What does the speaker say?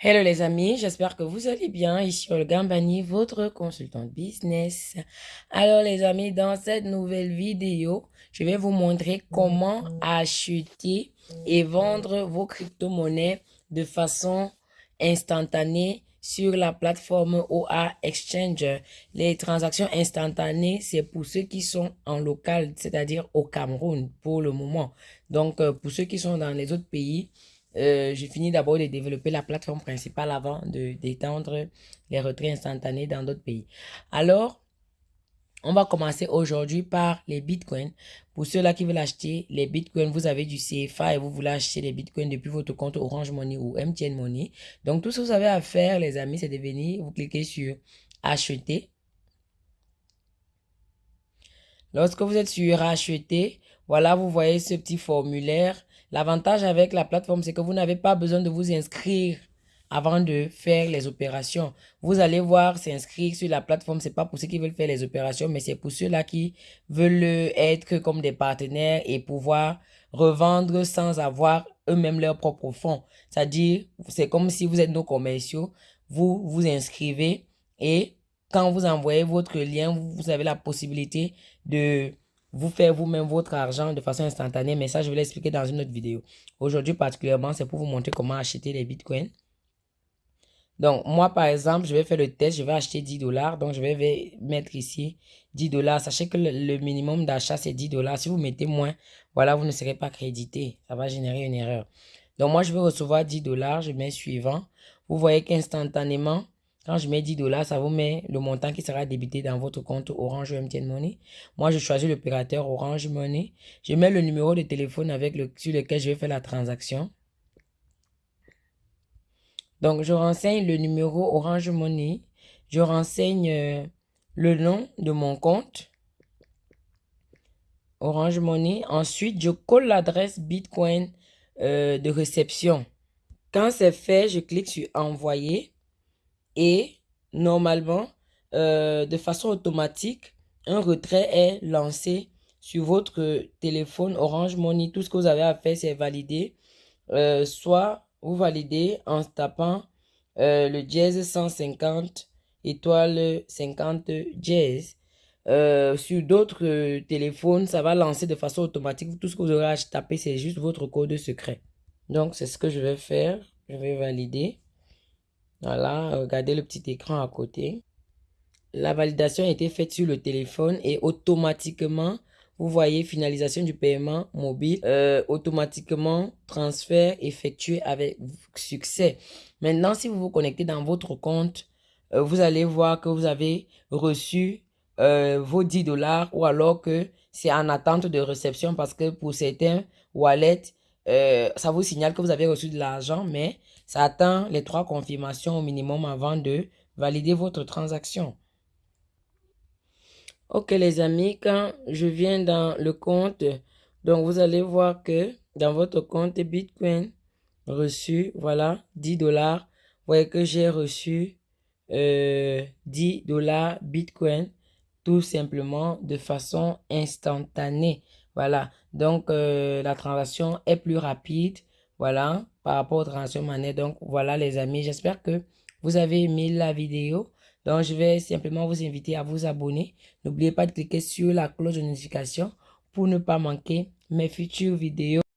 Hello les amis, j'espère que vous allez bien. Ici Olga Mbani, votre consultant business. Alors les amis, dans cette nouvelle vidéo, je vais vous montrer comment acheter et vendre vos crypto-monnaies de façon instantanée sur la plateforme OA Exchange. Les transactions instantanées, c'est pour ceux qui sont en local, c'est-à-dire au Cameroun pour le moment. Donc, euh, pour ceux qui sont dans les autres pays, euh, j'ai fini d'abord de développer la plateforme principale avant d'étendre les retraits instantanés dans d'autres pays. Alors, on va commencer aujourd'hui par les bitcoins. Pour ceux-là qui veulent acheter les bitcoins, vous avez du CFA et vous voulez acheter les bitcoins depuis votre compte Orange Money ou MTN Money. Donc, tout ce que vous avez à faire, les amis, c'est de venir, vous cliquez sur acheter. Lorsque vous êtes sur acheter, voilà, vous voyez ce petit formulaire L'avantage avec la plateforme, c'est que vous n'avez pas besoin de vous inscrire avant de faire les opérations. Vous allez voir s'inscrire sur la plateforme, c'est pas pour ceux qui veulent faire les opérations, mais c'est pour ceux-là qui veulent être comme des partenaires et pouvoir revendre sans avoir eux-mêmes leurs propres fonds. C'est-à-dire, c'est comme si vous êtes nos commerciaux, vous vous inscrivez et quand vous envoyez votre lien, vous avez la possibilité de vous faire vous-même votre argent de façon instantanée. Mais ça, je vais l'expliquer dans une autre vidéo. Aujourd'hui, particulièrement, c'est pour vous montrer comment acheter les bitcoins. Donc, moi, par exemple, je vais faire le test. Je vais acheter 10 dollars. Donc, je vais mettre ici 10 dollars. Sachez que le, minimum d'achat, c'est 10 dollars. Si vous mettez moins, voilà, vous ne serez pas crédité. Ça va générer une erreur. Donc, moi, je vais recevoir 10 dollars. Je mets suivant. Vous voyez qu'instantanément, quand je mets 10 dollars, ça vous met le montant qui sera débité dans votre compte Orange MTN Money. Moi, je choisis l'opérateur Orange Money. Je mets le numéro de téléphone avec le, sur lequel je vais faire la transaction. Donc, je renseigne le numéro Orange Money. Je renseigne euh, le nom de mon compte. Orange Money. Ensuite, je colle l'adresse Bitcoin euh, de réception. Quand c'est fait, je clique sur Envoyer et normalement, euh, de façon automatique, un retrait est lancé sur votre téléphone Orange Money. Tout ce que vous avez à faire, c'est valider. Euh, soit vous validez en tapant euh, le dièse 150 étoile 50 dièse. sur d'autres téléphones, ça va lancer de façon automatique. Tout ce que vous aurez à taper, c'est juste votre code secret. Donc, c'est ce que je vais faire. Je vais valider. Voilà, regardez le petit écran à côté. La validation a été faite sur le téléphone et automatiquement, vous voyez finalisation du paiement mobile, euh, automatiquement transfert effectué avec succès. Maintenant, si vous vous connectez dans votre compte, euh, vous allez voir que vous avez reçu euh, vos 10 dollars ou alors que c'est en attente de réception parce que pour certains wallets, ça vous signale que vous avez reçu de l'argent, mais ça attend les trois confirmations au minimum avant de valider votre transaction. Ok les amis, quand je viens dans le compte, donc vous allez voir que dans votre compte Bitcoin reçu, voilà, 10 dollars. Vous voyez que j'ai reçu 10 euh, dollars Bitcoin tout simplement de façon instantanée. Voilà, donc euh, la transaction est plus rapide. Voilà, par rapport aux transactions monnaie. Donc, voilà les amis, j'espère que vous avez aimé la vidéo. Donc, je vais simplement vous inviter à vous abonner. N'oubliez pas de cliquer sur la cloche de notification pour ne pas manquer mes futures vidéos.